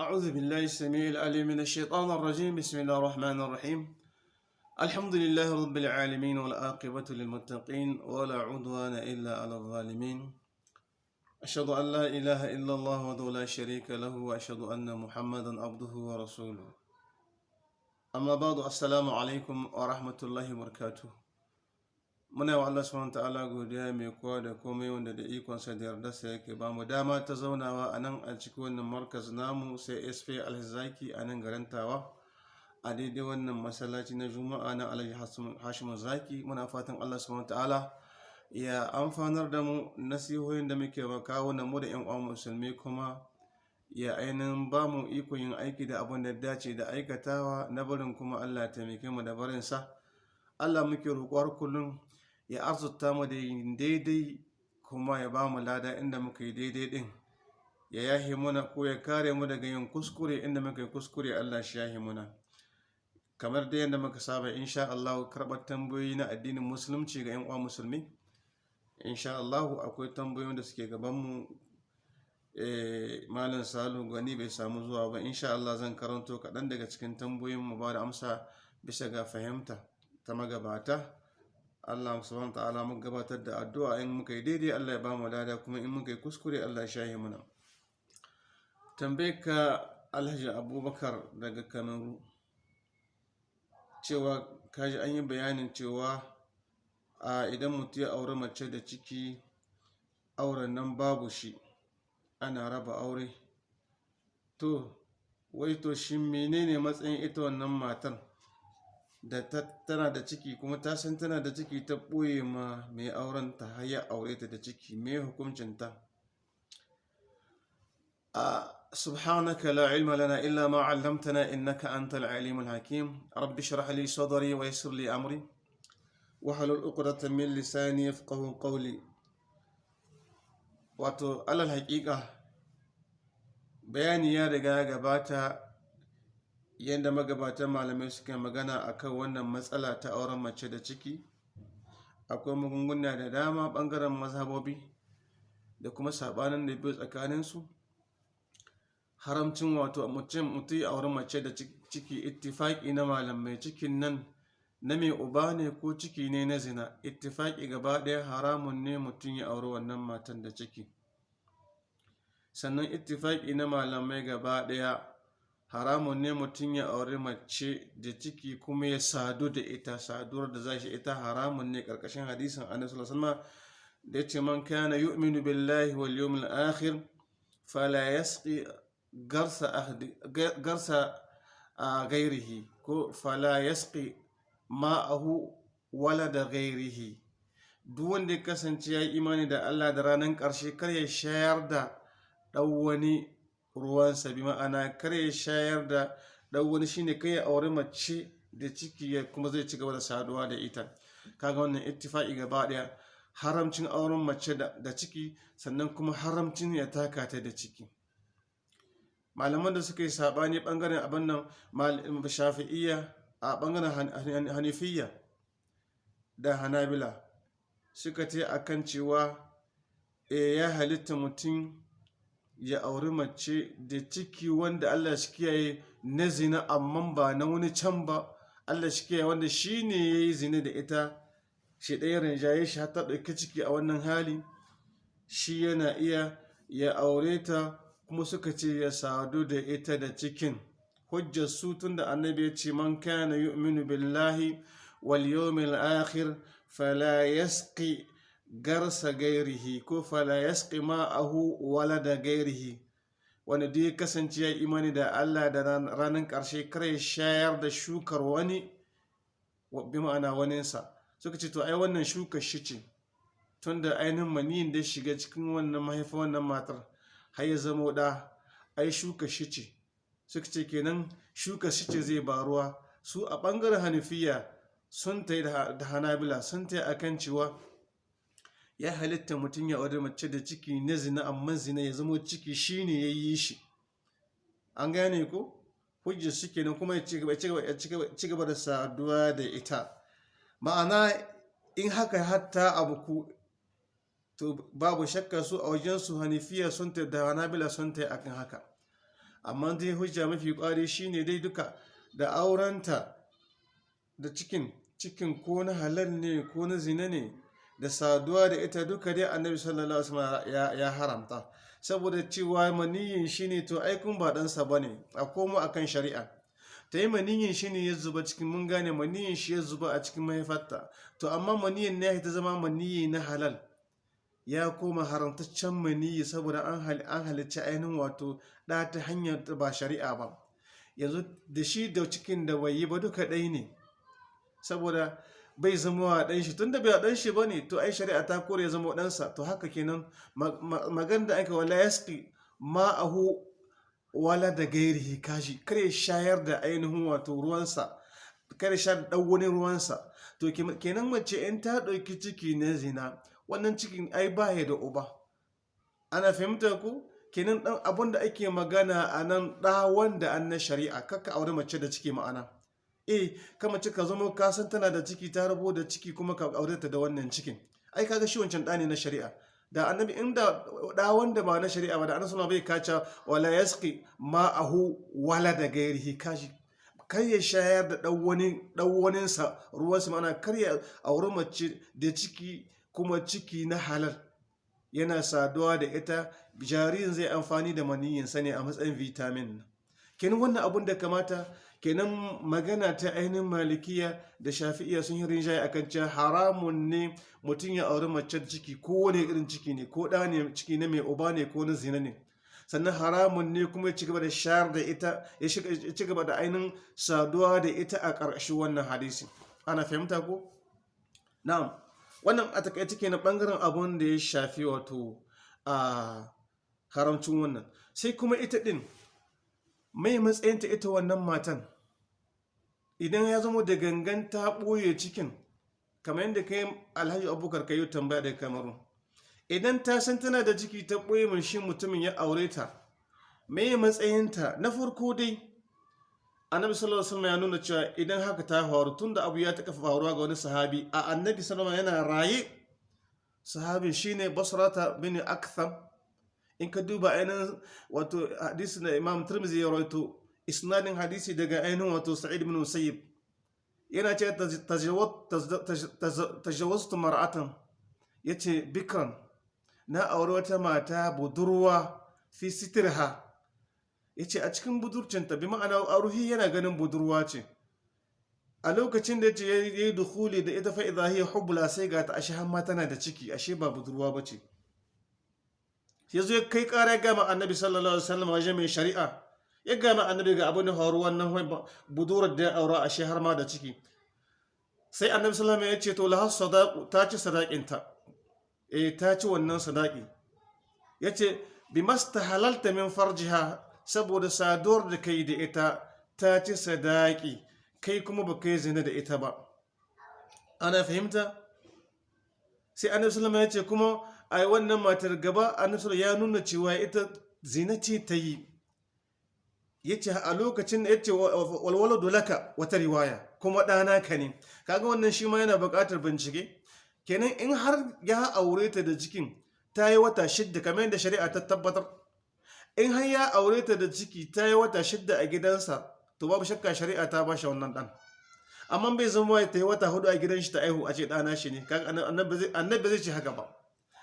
أعوذ بالله السميع العليم من الشيطان الرجيم. بسم الله الرحمن الرحيم. الحمد لله رب العالمين والعاقبة للمتقين ولا عدوان إلا على الظالمين. أشهد أن لا إله إلا الله وحده لا شريك له وأشهد أن محمدا عبده ورسوله. أما بعد السلام عليكم ورحمة الله وبركاته. Muna wa Allah subhanahu ta'ala godiya mai kowa da komai wanda da ikonsa da yardarsa yake ba mu dama ta zaunawa a nan a cikin wannan markaz namu sai sp alhazaki a nan garin tawa a daidai wannan masallaci na juma'a na alhaji hashim zaki. Muna fatan Allah subhanahu ta'ala ya amfanar da mu nasihohin da muke kawo na mu da yan uwan musulmi kuma ya ainihin ba mu iko yin aiki da abin da dace da aikatawa na barin kuma Allah ya taimake mu da barinsa. Allah muke roƙuwar kullum ya arzuta mu da yin daidai kuma ya ba mu lada inda muka yi daidai din. Ya yahi muna ko ya kare mu daga yin kuskure inda muka yi kuskure Allah shi yahi muna. Kamar da yadda muka saba insha Allah karɓar tambayoyi na addinin musulunci ga 'yan uwa musulmi insha Allah akwai tambayoyin da suke gaban mu. Malam salu gani bai samu zuwa ba. Insha Allah zan karanto kaɗan daga cikin tambayoyin mu ba da amsa bisa ga fahimta ta magabata. Allah subhanahu ta'ala mun gabatar da addu'a in muka yi daidai Allah ya ba mu lada kuma in muka yi kuskure Allah ya shahi muna. Tambaye ka Alhaji Abubakar daga Kamaru cewa kaji an yi bayanin cewa a idan mutum ya aure mace da ciki auren nan babu shi ana raba aure. To wai to shi menene matsayin ita wannan matan? Da tana da ciki kuma ta san tana da ciki ta ɓoye ma mai auren ta haya aure ta da ciki. Mai hukuncinta a subhanaka la ilma lana illa ma 'allamtana innaka antal alimul hakim. Rabbi shrah li sadri wa yassir li amri. Wa halul 'uqdatan min lisani yafqahu qawli. Wato alal haƙiƙa bayani ya riga ya gabata yadda magabatan malamai suka magana akan wannan matsala ta auren mace da ciki akwai magunguna da dama ɓangaren mazhabobi da kuma sabanin da biyu tsakaninsu. Haramcin wato mutum mutum auren mace da ciki ittifaki na malamai cikin nan na mai uba ne ko ciki ne na zina ittifaki gaba ɗaya haramun ne mutum ya auri wannan matan da ciki. Sannan ittifaki na malamai gaba ɗaya haramun ne mutum ya auri mace da ciki kuma ya sadu da ita saduwar da za shi ita haramun ne. Karkashin hadisin annabi sallallahu da ya ce man kana yu'minu billahi wal yawmil akhir fala yasqi garsa ahdi garsa gairihi ko fala yasqi ma'ahu wala da gairihi duk wanda ya kasance ya imani da Allah da ranar ƙarshe kar ya shayar da ɗan wani ruwansa bi ma'ana kar ya shayar da ɗan wani shine kai ya aure mace da ciki ya kuma zai ci gaba da saduwa da ita. Kaga wannan ittifaqi gaba ɗaya haramcin auren mace da ciki sannan kuma haramcin ya taka ta da ciki. Malaman da suka yi saɓani ɓangaren abin nan shafi'iyya a ɓangaren hanifiyya da hanabila suka ce akan cewa ya halitta mutum ya auri mace da ciki wanda Allah shi kiyaye na zina amma ba na wani can ba. Allah shi kiyaye wanda shi ne ya yi zina da ita shi ɗaya rinjaye shi ta ɗauki ciki a wannan hali. Shi yana iya ya aure ta kuma suka ce ya sadu da ita da cikin. Hujjar su tun da annabi ya ce man kana yu'minu billahi wal yawmil akhir fala yasqi garsa gairihi ko fala yasqi ma'ahu wala da gairihi. Wanda duk ya kasance ya imani da Allah da ranar ƙarshe kare shayar da shukar wani bi ma'ana waninsa. Suka ce to ai wannan shukar shi ce tunda ainihin maniyin da shiga cikin wannan mahaifa wannan matar har ya zama da ai shukar shi ce. Suka ce kenan shukar shi ce zai baruwa. Su a ɓangaren hanifiya sun ta yi da hanabila sun ta yi akan cewa ya halitta mutum ya aure mace da ciki na zina amma zina ya zama ciki shine ya yi shi. An gane ko? Hujjar shi kenan kuma ya ci gaba da saduwa da ita. Ma'ana in haka hatta abu ku to babu shakka su a wajensu hanifiya sun ta da hanabila sun ta akan haka. Amma dai hujja mafi kwari shine dai duka da aurenta da cikin cikin ko na halal ne ko na zina ne da saduwa da ita duka dai annabi sallallahu alaihi wasallam ya, haramta. Saboda cewa maniyin shine to ai kun ba ɗansa ba ne a komo akan shari'a. Ta yi maniyin shi ne ya zuba cikin mun gane maniyin shi ya zuba a cikin mahaifarta. To amma maniyin ne ta zama maniyi na halal. Ya koma haramtaccen maniyi saboda an halicci ainihin wato ɗa ta hanyar ba shari'a ba. Yanzu da shi da cikin da bai yi ba duka ɗai ne. Saboda bai zama wa ɗan shi. Tun da bai ɗan shi ba ne to ai shari'a ta kore ya zama ɗansa. To haka kenan magan da aka wala yaski ma'ahu wala da gairihi kashi. Kare shayar da ainihin wato ruwansa. Kare shayar da wani ruwansa. To kenan mace in ta ɗauki ciki na zina wannan cikin ai baya da uba. Ana fahimta ku? Kenan ɗan abin da ake magana a nan ɗa wanda an na shari'a kakka aure mace da ciki ma'ana. Eh ka mace ka zama ka san tana da ciki ta rabo da ciki kuma ka aure ta da wannan cikin. Ai kaga shi wancan ɗa ne na shari'a. Da annabi inda da wanda ba na shari'a ba da annabi bai kaca wala yasqi ma'ahu wala da gairihi. Kashi kar ya shayar da wani sa ruwan sa mana kar ya auri mace da ciki kuma ciki na halal. Yana saduwa da ita jaririn zai amfani da maniyin sa ne a matsayin vitamin. Kenan wannan abun da kamata kenan magana ta ainihin malikiya da shafi'iya sun yi rinjaye akan cewa haramun ne mutum ya auri mace ciki ko wani irin ciki ne ko ɗa ne ciki na mai uba ne ko na zina ne. Sannan haramun ne kuma ya ci gaba da shayar da ita ya ci gaba da ainihin saduwa da ita a ƙarshen wannan hadisi. Ana fahimta ko? Na'am. Wannan a taƙaice ke na ɓangaren abun da ya shafi wato a haramcin wannan. Sai kuma ita ɗin mai matsayinta ita wannan matan? Idan ya zama da gangan ta ɓoye cikin kamar yadda kai alhaji abubakar ka yi tambaya daga kamaru idan ta san tana da ciki ta ɓoye mun shi mutumin ya aure ta mai matsayinta? Na farko dai annabi sallallahu alaihi ya nuna cewa idan haka ta faru tun da abu ya taɓa faruwa ga wani sahabi a annabi sallallahu yana raye sahabin shine basrata bin aktham in ka duba ainihin wato hadisi da imam turmizi ya rawaito isnadin hadisi daga ainihin wato sa'id bin musayyib. Yana ce tajawaztu mar'atan. Yace bikran na aure wata mata budurwa fi sitirha. Yace a cikin budurcinta bi ma'ana aruhi yana ganin budurwa ce. A lokacin da ya ce yayi dukhuli da ita fa idha hiya sai ga ta ashe har tana da ciki ashe ba budurwa bace ya zo kai ƙara ya gama annabi sallallahu alaihi wasallam wajen mai shari'a. Ya gama annabi ga abin da faru wannan budurar da ya aura a har ma da ciki. Sai annabi sallallahu alaihi ya ce to lahas sadaqu ta ci sadaƙinta eh ta ci wannan sadaƙi. Ya ce bi halalta min farjiha saboda saduwar da kai da ita ta ci sadaƙi. Kai kuma ba kai zina da ita ba. Ana fahimta? Sai annabi sallallahu alaihi ya ce kuma a wannan matar gaba annabi ya nuna cewa ita zina ce ta yi. Yace a lokacin da ya ce walwaladu laka wata riwaya kuma ɗana ka ne. Kaga wannan shi ma yana buƙatar bincike. Kenan in har ya aure ta da cikin ta yi wata shidda kamar yadda shari'a ta tabbatar. In har ya aure ta da ciki ta yi wata shidda a gidansa to babu shakka shari'a ta ba shi wannan ɗan. Amma bai zama ta yi wata huɗu a gidan shi ta aihu a ce ɗana shi ne. Annabi zai ce haka ba.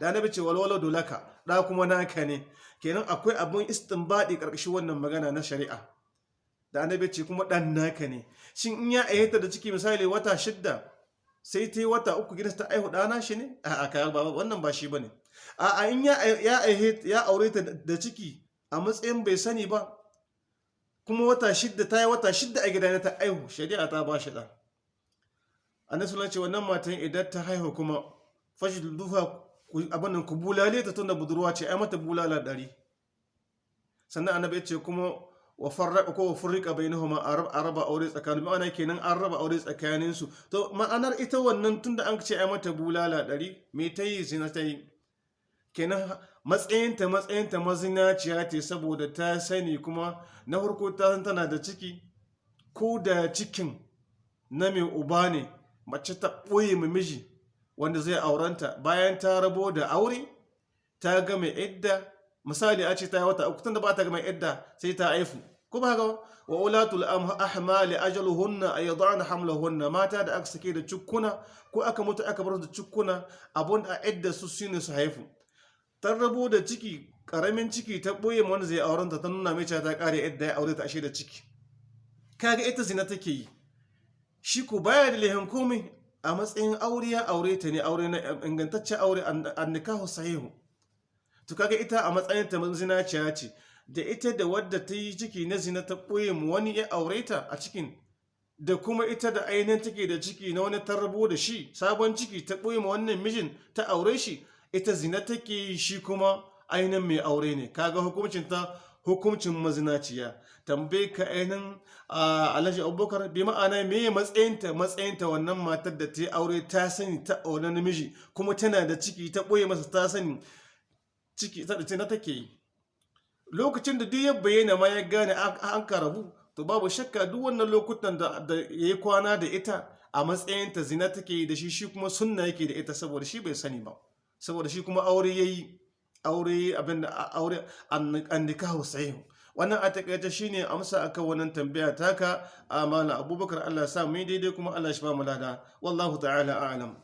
Da annabi ce walwala dolaka da kuma naka ne. Kenan akwai abin istinbadi ƙarƙashin wannan magana na shari'a. Da annabi ce kuma dan naka ne. Shin in ya ayyata da ciki misali wata shidda sai ta yi wata uku gidansa ta aihu dana shi ne? A kayan ba wannan ba shi ba ne a a in ya ya ya aure ta da ciki a matsayin bai sani ba kuma wata shidda ta yi wata shidda a gidana ta aihu shari'a ta ba shi da annabi ce wannan matan idan ta haihu kuma fashi dufa abin ku bulale ta tunda budurwa ce ai mata bulala ɗari. Sannan annabi ya ce kuma wa farraqa ko wa furriqa bainahuma a raba aure tsakanin ma'ana kenan an raba aure tsakanin su to ma'anar ita wannan tunda an ce ai mata bulala ɗari me ta yi? Zina ta yi. Kenan matsayinta matsayinta mazinaciya ce saboda ta sani kuma na farko ta san tana da ciki. Ko da cikin na mai uba ne mace ta ɓoye miji. Wanda zai aurenta. Bayan ta rabo da aure ta ga mai idda. Misali a ce ta yi wata uku tunda ba ta gama idda sai ta haifu. Ba ga wa ulatul ahmali ajaluhunna ay yad'ana hamlahunna. Mata da aka sake da cukkuna ko aka mutu aka bar da cukkuna abun a idda su shine su haifu. Tarrabo da ciki ƙaramin ciki ta ɓoye wanda zai auren ta ta nuna mai ta kare idda ya aure ta ashe da ciki. Kaga ita zina take yi. Shi ko baya da lehin komai a matsayin aure ya aure ta ne aure na ingantaccen aure an nikahu sahihu. To kaga ita a matsayin ta zinaciya ce da ita da wadda ta yi ciki na zina ta ɓoye mu wani ya aure ta a cikin da kuma ita da ainihin take da ciki na wani tarrabo da shi sabon ciki ta ɓoye mu wannan mijin ta aure shi ita zina take shi kuma ainihin mai aure ne. Kaga hukuncin ta hukuncin mazinaciya. Tambaye ka ainihin alhaji abubakar bi ma'ana me matsayinta matsayinta wannan matar da ta yi aure ta sani ta aure namiji kuma tana da ciki ta ɓoye masa ta sani ciki ta na take yi. Lokacin da duk ya bayyana ma ya gane an karabu to babu shakka duk wannan lokutan da ya yi kwana da ita a matsayinta zina take yi da shi shi kuma sunna yake da ita saboda shi bai sani ba. Saboda shi kuma aure ya yi. Aure abin da aure an nikahu sahihu. Wannan a taƙaice shine amsa akan wannan tambaya taka amana abubakar Allah ya sa mu daidai kuma Allah shi ba mu lada. Wallahu ta'ala a'lam.